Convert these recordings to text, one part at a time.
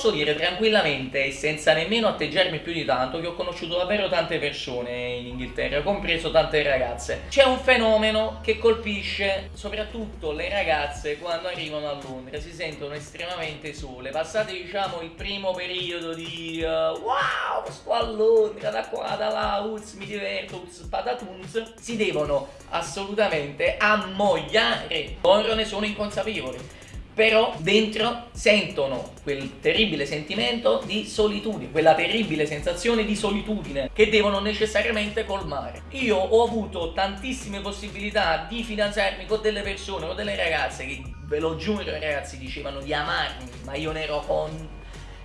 posso dire tranquillamente e senza nemmeno atteggiarmi più di tanto che ho conosciuto davvero tante persone in Inghilterra, compreso tante ragazze. C'è un fenomeno che colpisce soprattutto le ragazze quando arrivano a Londra, si sentono estremamente sole, passate diciamo il primo periodo di uh, wow, sto a Londra, da qua, da là, uz, mi diverto, uz, patatuns, si devono assolutamente ammogliare, loro ne sono inconsapevoli però dentro sentono quel terribile sentimento di solitudine, quella terribile sensazione di solitudine che devono necessariamente colmare. Io ho avuto tantissime possibilità di fidanzarmi con delle persone, con delle ragazze che, ve lo giuro ragazzi, dicevano di amarmi, ma io ne ero con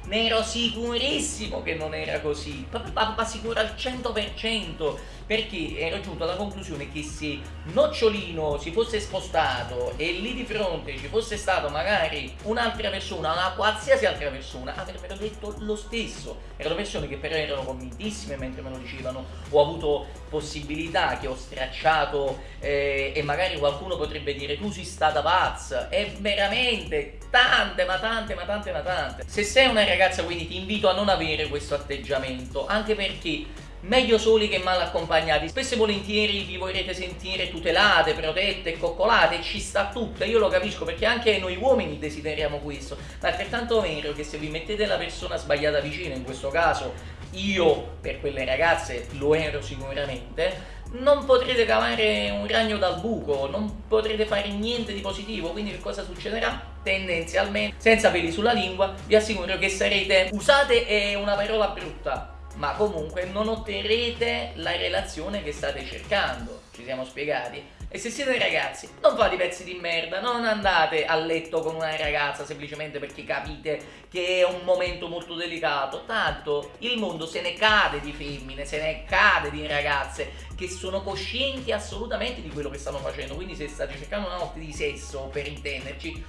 ne ero sicurissimo che non era così, ma, sicuro al 100%, perché ero giunto alla conclusione che se Nocciolino si fosse spostato e lì di fronte ci fosse stato magari un'altra persona, una qualsiasi altra persona, avrebbero detto lo stesso. Erano persone che però erano convintissime mentre me lo dicevano, ho avuto possibilità che ho stracciato eh, e magari qualcuno potrebbe dire tu sei stata pazza, e veramente tante, ma tante, ma tante, ma tante. Se sei una ragazza quindi ti invito a non avere questo atteggiamento, anche perché meglio soli che mal accompagnati. Spesso e volentieri vi vorrete sentire tutelate, protette, coccolate, ci sta tutto, io lo capisco perché anche noi uomini desideriamo questo, ma è altrettanto vero che se vi mettete la persona sbagliata vicino, in questo caso io per quelle ragazze lo ero sicuramente, non potrete cavare un ragno dal buco, non potrete fare niente di positivo, quindi che cosa succederà? Tendenzialmente, senza peli sulla lingua, vi assicuro che sarete, usate è una parola brutta, ma comunque non otterrete la relazione che state cercando, ci siamo spiegati? E se siete ragazzi, non fate pezzi di merda, non andate a letto con una ragazza semplicemente perché capite che è un momento molto delicato, tanto il mondo se ne cade di femmine, se ne cade di ragazze che sono coscienti assolutamente di quello che stanno facendo, quindi se state cercando una notte di sesso, per intenderci,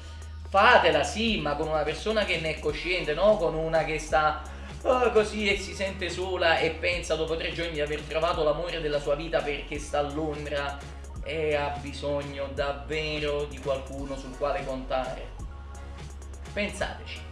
fatela sì, ma con una persona che ne è cosciente, no? Con una che sta oh, così e si sente sola e pensa dopo tre giorni di aver trovato l'amore della sua vita perché sta a Londra e ha bisogno davvero di qualcuno sul quale contare. Pensateci.